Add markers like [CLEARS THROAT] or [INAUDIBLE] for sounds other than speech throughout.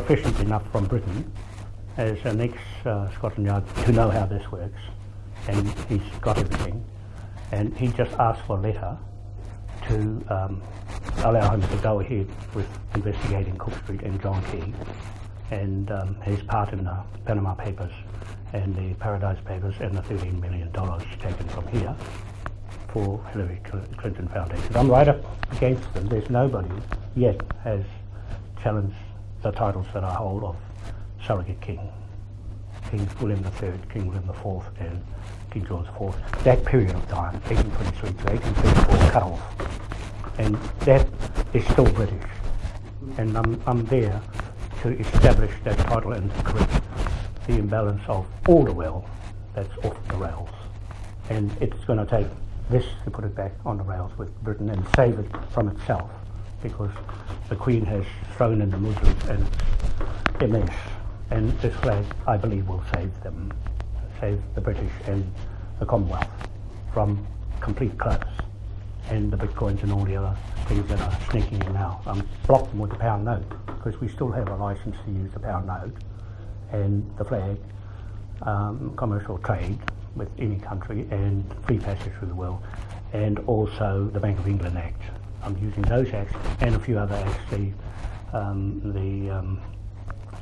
proficient enough from Britain as an ex-Scotland Yard to know how this works, and he's got everything. And he just asked for a letter to um, allow him to go ahead with investigating Cook Street and John Key and um, his part in the Panama Papers and the Paradise Papers and the $13 million taken from here for Hillary Clinton Foundation. I'm right up against them. There's nobody yet has challenged the titles that I hold of surrogate king. King William III, King William IV and King George IV. That period of time, 1823 to 1834, cut off. And that is still British. And I'm, I'm there to establish that title and to correct the imbalance of all the wealth that's off the rails. And it's going to take this to put it back on the rails with Britain and save it from itself because the Queen has thrown in the Muslims and a. And this flag, I believe, will save them, save the British and the Commonwealth from complete collapse and the bitcoins and all the other things that are sneaking in now. I'm them with the pound note because we still have a license to use the pound note and the flag, um, commercial trade with any country and free passage through the world and also the Bank of England Act. I'm using those acts and a few other acts, the, um, the um,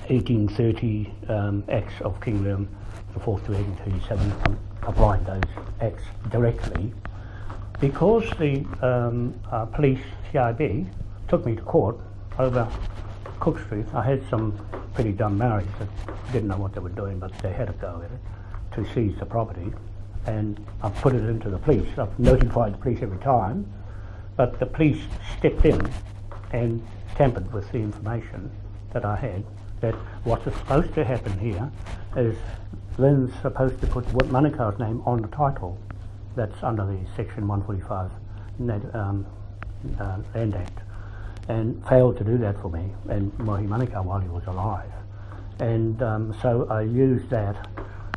1830 um, acts of King William IV to 1837, I'm applying those acts directly because the um, uh, police, CIB, took me to court over Cook Street. I had some pretty dumb Maoris that didn't know what they were doing, but they had to go at it to seize the property. And I've put it into the police. I've notified the police every time, but the police stepped in and tampered with the information that I had that what's supposed to happen here is LINZ supposed to put Manukau's name on the title that's under the Section 145 um, uh, Land Act, and failed to do that for me, and Mohi Manukau while he was alive. And um, so I used that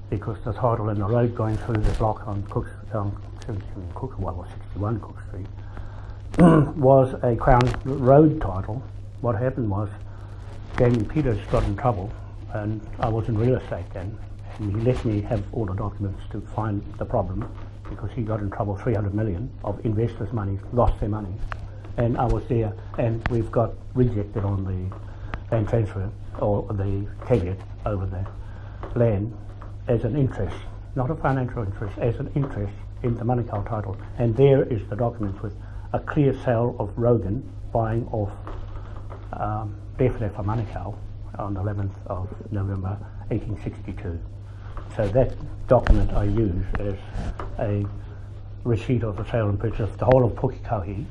because the title in the road going through the block on Cook, um, Cook, well, 61 Cook Street [CLEARS THROAT] was a Crown Road title. What happened was Jamie Peters got in trouble, and I was in real estate then, and he let me have all the documents to find the problem because he got in trouble 300 million of investors' money, lost their money. And I was there, and we've got rejected on the land transfer or the caveat over the land as an interest, not a financial interest, as an interest in the Manukau title. And there is the documents with a clear sale of Rogan buying off um, for Manukau on the 11th of November 1862. So that document I use as a receipt of the sale and purchase of the whole of Pukekohe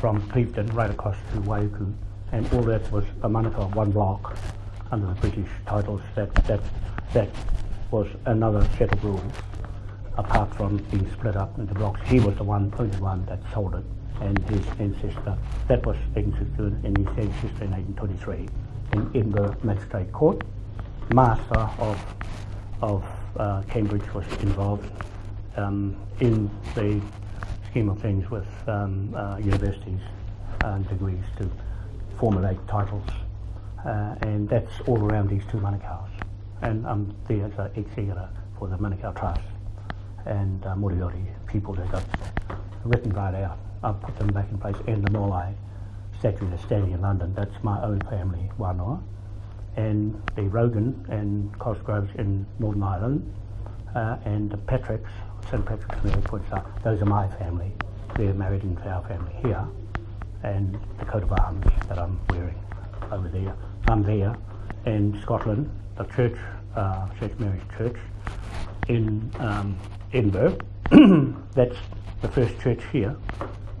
from Clevedon right across to Waiuku and all that was a Manukau one block under the British titles that that that was another set of rules apart from being split up into blocks. He was the one only one that sold it and his ancestor that was 1862 and his ancestor in 1823 in Edinburgh Magistrate Court, master of of uh, Cambridge was involved um, in the scheme of things with um, uh, universities and degrees to formulate titles. Uh, and that's all around these two Manukau's. And I'm there as an executor for the Manukau Trust and uh, Moriori people that got written right out. I've put them back in place and the Moai statue that's standing in London, that's my own family, wanoa and the Rogan and Cosgroves in Northern Ireland, uh, and the Patricks, St Patrick's Points those are my family. They're married into our family here, and the coat of arms that I'm wearing over there. I'm there in Scotland, the church, uh, St Mary's Church in um, Edinburgh. [CLEARS THROAT] That's the first church here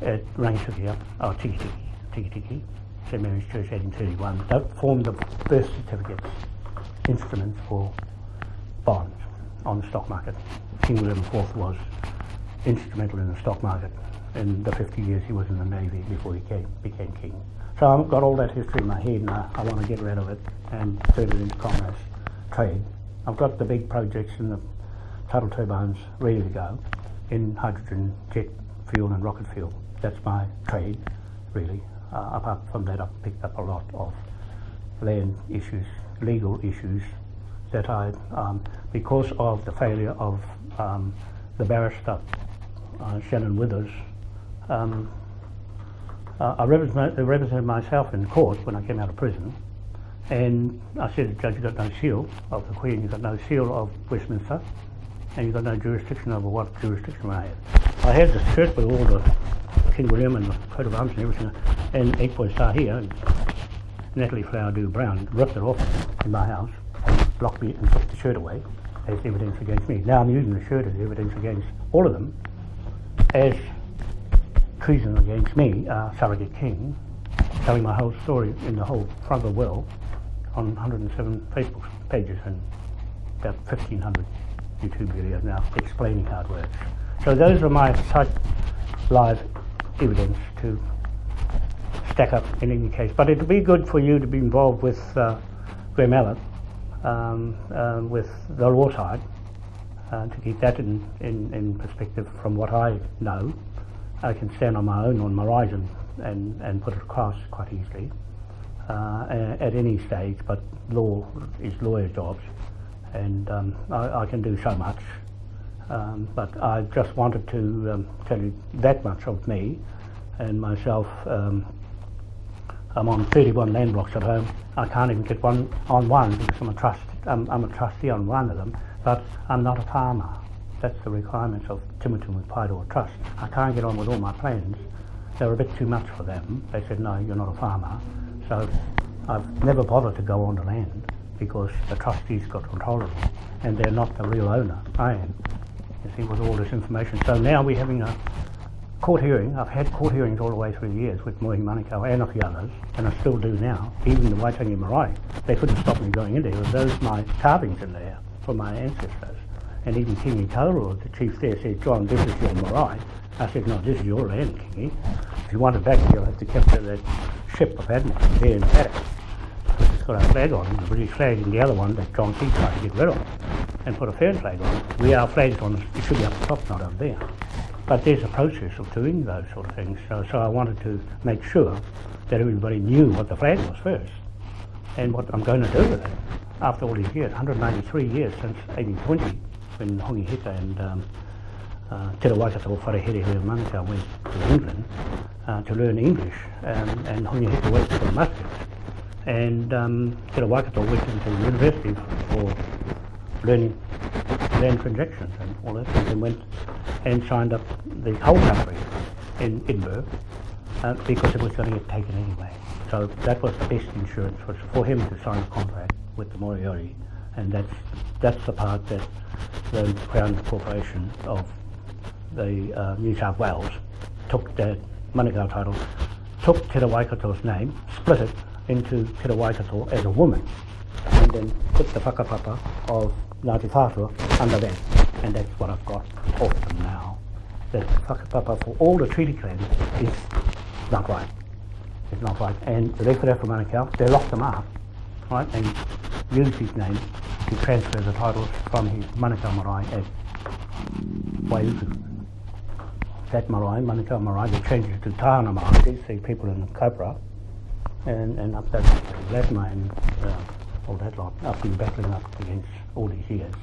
at Rangitukia, oh, Tiki Tiki, Tiki Tiki. St Mary's Church 1831 that formed the birth certificates instruments for bonds on the stock market. King William IV was instrumental in the stock market in the 50 years he was in the Navy before he came, became king. So I've got all that history in my head and I, I want to get rid of it and turn it into commerce, trade. I've got the big projects and the tidal turbines ready to go in hydrogen, jet fuel and rocket fuel. That's my trade, really. Uh, apart from that, I've picked up a lot of land issues, legal issues that I, um, because of the failure of um, the barrister uh, Shannon Withers, um, uh, I represented, represented myself in court when I came out of prison, and I said, Judge, you've got no seal of the Queen, you've got no seal of Westminster, and you've got no jurisdiction over what jurisdiction I have. I had the shirt with all the King William and the coat of arms and everything, and eight point star here, and Natalie Flower Dew Brown ripped it off in my house, blocked me and took the shirt away as evidence against me. Now I'm using the shirt as evidence against all of them as treason against me, uh, Surrogate King, telling my whole story in the whole front of the world on 107 Facebook pages and about 1,500 YouTube videos now explaining how it works. So those are my such live evidence to stack up in any case. But it'd be good for you to be involved with uh, Graham Allen, um, uh, with the law side, uh, to keep that in, in, in perspective from what I know. I can stand on my own on my horizon and, and put it across quite easily uh, at any stage, but law is lawyer jobs, and um, I, I, can do so much. Um, but I just wanted to um, tell you that much of me and myself. Um, I'm on 31 land blocks at home. I can't even get one on one because I'm a trust. I'm, I'm a trustee on one of them, but I'm not a farmer. That's the requirements of Timutumu Paeroa Trust. I can't get on with all my plans. They're a bit too much for them. They said, no, you're not a farmer. So I've never bothered to go on the land because the trustees got control of it and they're not the real owner. I am. You see, with all this information. So now we're having a court hearing. I've had court hearings all the way through the years with Mohi Manukau and a few others, and I still do now. Even the Waitangi Marae, they couldn't stop me going in there. Was my carvings in there from my ancestors. And even Kingi Kauru, the chief there, said, John, this is your marae. I said, no, this is your land, Kingi. If you want it back, you'll have to capture that ship of Admiral there in paddock. It's got a flag on, the British flag, and the other one that John Key tried to get rid of and put a Fern flag on. We are flags on, it should be up the top, not up there. But there's a process of doing those sort of things. So, so I wanted to make sure that everybody knew what the flag was first and what I'm going to do with it after all these years, 193 years since 1820 when Hongi Hika and um, uh, Te Waikato Wharehere Manukau went to England uh, to learn English um, and Hongi Hika went to the muskets and um, Te Waikato went into university for learning land transactions and all that. And went and signed up the whole country in Edinburgh uh, because it was going to get taken anyway. So that was the best insurance was for him to sign a contract with the Moriori, and that's that's the part that the Crown Corporation of the uh, New South Wales took the Manukau title, took Te Waikato's name, split it into Te Waikato as a woman, and then put the whakapapa of Ngāti Whātua under that, and that's what I've got them now. The whakapapa for all the treaty claims is not right. It's not right. And the Rewharewha Manukau, they locked them up, right, and used his name to transfer the titles from his Manukau Marae as Waiuku. That marae, Manukau Marae, they changed it to Tahana Marae, they see people in Cobra, and, and up that Latimer and uh, all that lot. I've been battling up against all these years.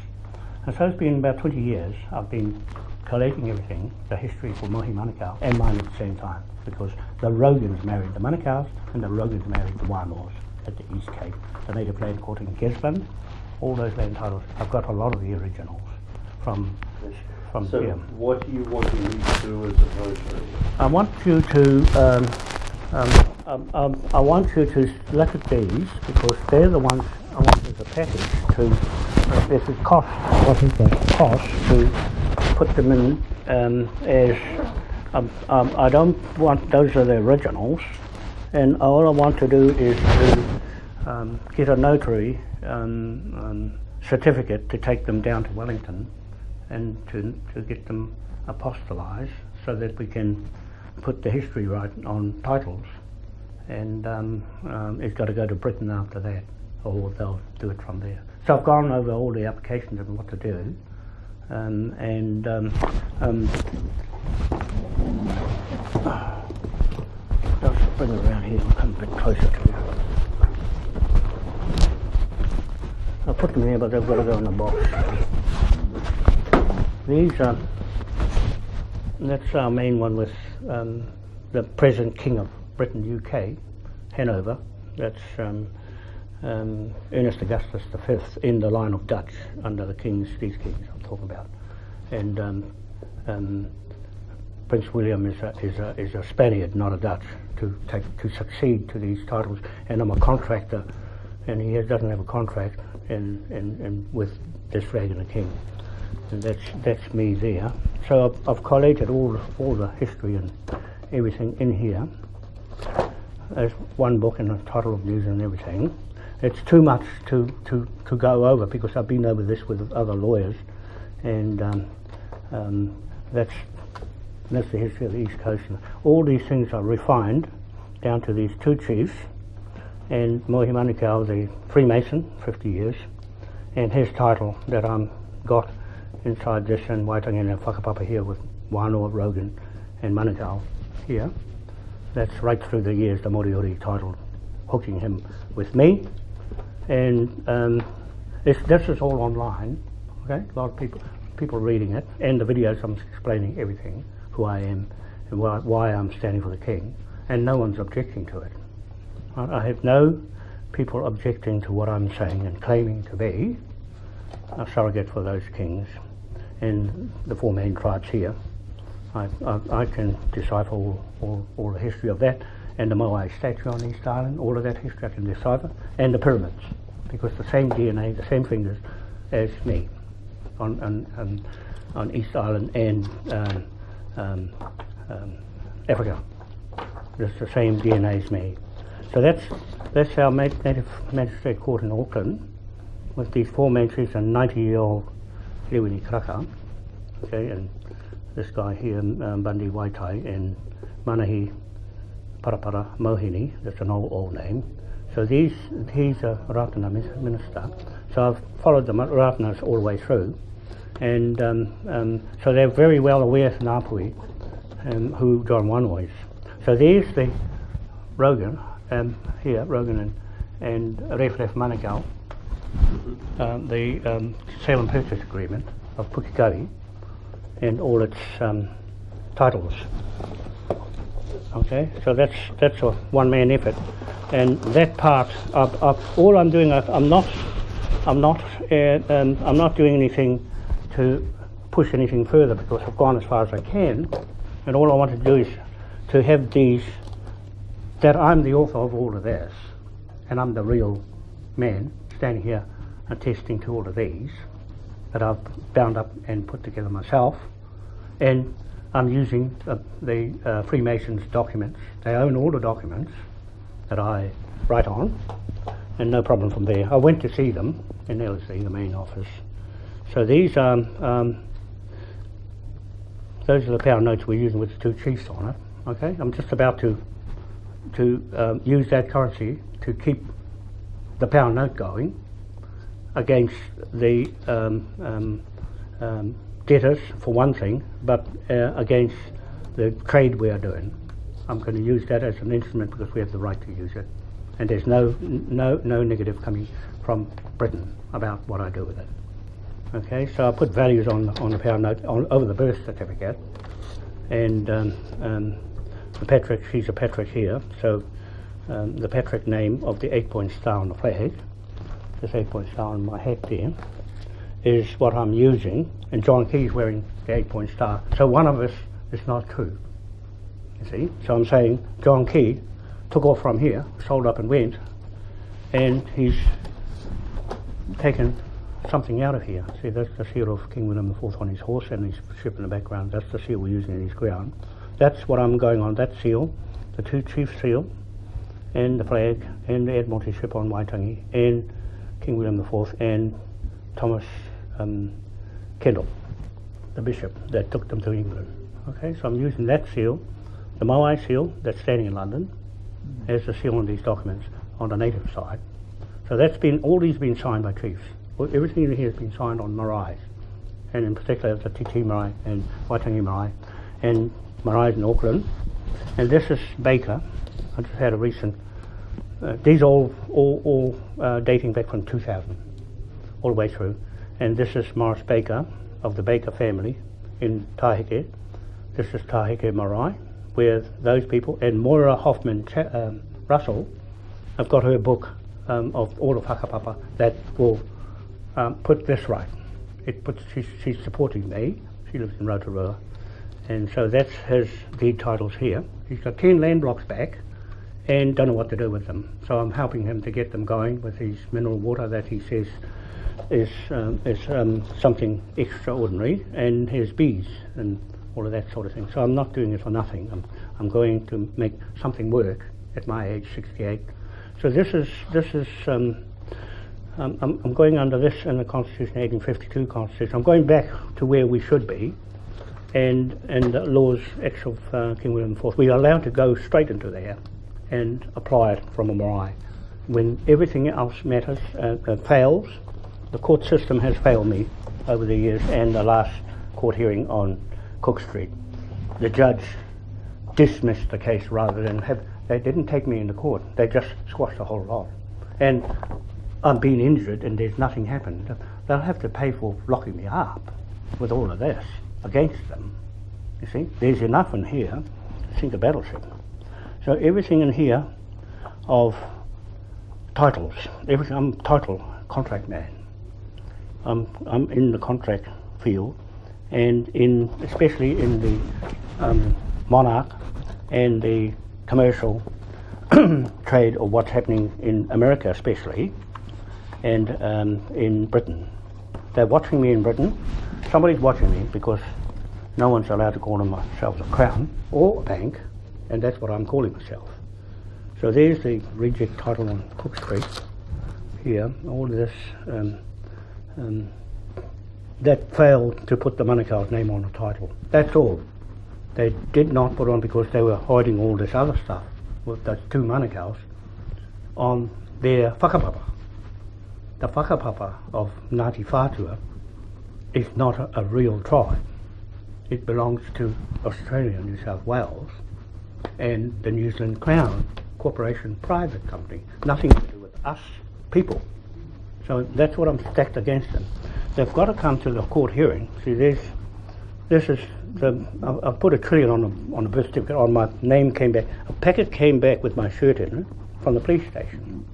And so it's been about 20 years I've been collating everything, the history for Mohi Manukau and mine at the same time, because the Rogans married the Manukau's and the Rogans married the Wānoas at the East Cape, the native land court in Gisborne, all those land titles. I've got a lot of the originals from from so here. what do you want me to do as a notary? I want you to um, um, um, um, I want you to look at these because they're the ones I want as a package to. Uh, there's a cost. What is the cost to put them in um, as? Um, um, I don't want those are the originals, and all I want to do is to um, get a notary certificate to take them down to Wellington and to, to get them apostolized so that we can put the history right on titles. And um, um, it's got to go to Britain after that, or they'll do it from there. So I've gone over all the applications and what to do. Um, and um, um, just bring it around here and come a bit closer to you. put them here, but they've got to go in the box. These are, that's our main one with um, the present King of Britain, UK, Hanover. That's um, um, Ernest Augustus V in the line of Dutch under the kings, these kings I'm talking about. And um, um, Prince William is a, is, a, is a Spaniard, not a Dutch, to, take, to succeed to these titles. And I'm a contractor, and he has, doesn't have a contract in, in, in, with this the king. And that's, that's me there. So I've, I've collated all, all the history and everything in here. There's one book and a title of news and everything. It's too much to, to, to go over because I've been over this with other lawyers, and um, um, that's that's the history of the East Coast. All these things are refined down to these two chiefs, and Mohi Manukau, the Freemason, 50 years, and his title that I'm got inside this and Waitangi and Whakapapa here with Wano, Rogan, and Manukau here. That's right through the years, the Moriori title, hooking him with me. And um, this, is all online, okay? A lot of people, people reading it, and the videos I'm explaining everything, who I am, and why, why I'm standing for the king, and no one's objecting to it. I have no people objecting to what I'm saying and claiming to be a surrogate for those kings and the four main tribes here. I, I, I can decipher all, all, all, the history of that and the Moai statue on East Island, all of that history I can decipher, and the pyramids, because the same DNA, the same fingers as me on, on, on, on East Island and um, um, um, Africa. It's the same DNA as me. So that's, that's our native magistrate court in Auckland, with these four magistrates and 90 year old Lewini Kraka, okay, and this guy here, um, Bundy Waitai, in Manahi Parapara Mohini, that's an old, old name. So these, he's a Ratana minister. So I've followed the Ratanas all the way through. And um, um, so they're very well aware, of Ngāpuhi, um, who John Wanois. So there's the Rogan, um, here, Rogan and, and Rewharewha Manukau, um, the um, sale and purchase agreement of Pukekohe and all its um, titles. Okay, so that's that's a one-man effort, and that part of, of all I'm doing, I'm not, I'm not, uh, um, I'm not doing anything to push anything further because I've gone as far as I can, and all I want to do is to have these that I'm the author of all of this, and I'm the real man standing here attesting to all of these that I've bound up and put together myself. And I'm using uh, the uh, Freemasons documents. They own all the documents that I write on, and no problem from there. I went to see them in LSE, the main office. So these are, um, um, those are the pound notes we're using with the two chiefs on it. Okay, I'm just about to to um, use that currency to keep the pound note going against the um, um, debtors for one thing, but uh, against the trade we are doing. I'm going to use that as an instrument because we have the right to use it, and there's no no no negative coming from Britain about what I do with it. Okay, so I put values on on the pound note on, over the birth certificate, and um, um, the Patrick, she's a Patrick here, so um, the Patrick name of the eight-point star on the flag this eight point star on my hat there is what I'm using, and John Key's wearing the eight point star. So one of us is not true. You see? So I'm saying John Key took off from here, sold up and went, and he's taken something out of here. See, that's the seal of King William IV on his horse and his ship in the background. That's the seal we're using in his ground. That's what I'm going on, that seal, the two chief seal, and the flag, and the Admiralty ship on Waitangi, and King William IV and Thomas um, Kendall, the bishop that took them to England. Okay, so I'm using that seal, the Moai seal that's standing in London, as the seal on these documents on the native side. So that's been, all these have been signed by chiefs. Everything in here has been signed on marae, and in particular the Titi marae and Waitangi marae, and marae in Auckland. And this is Baker. I just had a recent uh, these all all, all uh, dating back from 2000. all the way through. And this is Morris Baker of the Baker family in Tahike. This is Tahike Marae, where those people, and Moira Hoffman um, Russell, I've got her book um, of all the whakapapa that will um, put this right. It puts, she's, she's supporting me. She lives in Rotorua. And so that's his deed titles here. He's got 10 land blocks back and don't know what to do with them. So I'm helping him to get them going with his mineral water that he says is, um, is um, something extraordinary and his bees and all of that sort of thing. So I'm not doing it for nothing. I'm, I'm going to make something work at my age, 68. So this is, this is um, I'm, I'm going under this in the Constitution, 1852 Constitution. I'm going back to where we should be, and and the laws Acts of uh, King William IV. We are allowed to go straight into there and apply it from a marae. When everything else matters uh, uh, fails, the court system has failed me over the years, and the last court hearing on Cook Street, the judge dismissed the case rather than have. They didn't take me into court. They just squashed the whole lot. And I'm being injured and there's nothing happened. They'll have to pay for locking me up with all of this against them. You see, there's enough in here to sink a battleship. So everything in here of titles, everything. I'm title contract man. I'm I'm in the contract field, and in especially in the um, monarch and the commercial [CLEARS THROAT] trade of what's happening in America, especially, and um, in Britain. They're watching me in Britain. Somebody's watching me because no one's allowed to call themselves a crown or a bank, and that's what I'm calling myself. So there's the reject title on Cook Street. Here, all this um, um, that failed to put the Manukau's name on the title. That's all. They did not put on because they were hiding all this other stuff with those two Manukau's on their whakapapa. The whakapapa of Ngāti Whātua is not a, a real tribe. It belongs to Australia New South Wales and the New Zealand Crown Corporation private company. Nothing to do with us people. So that's what I'm stacked against them. They've got to come to the court hearing. See, this, this is the. I, I put a trillion on the on the birth certificate. On my name came back. A packet came back with my shirt in it from the police station.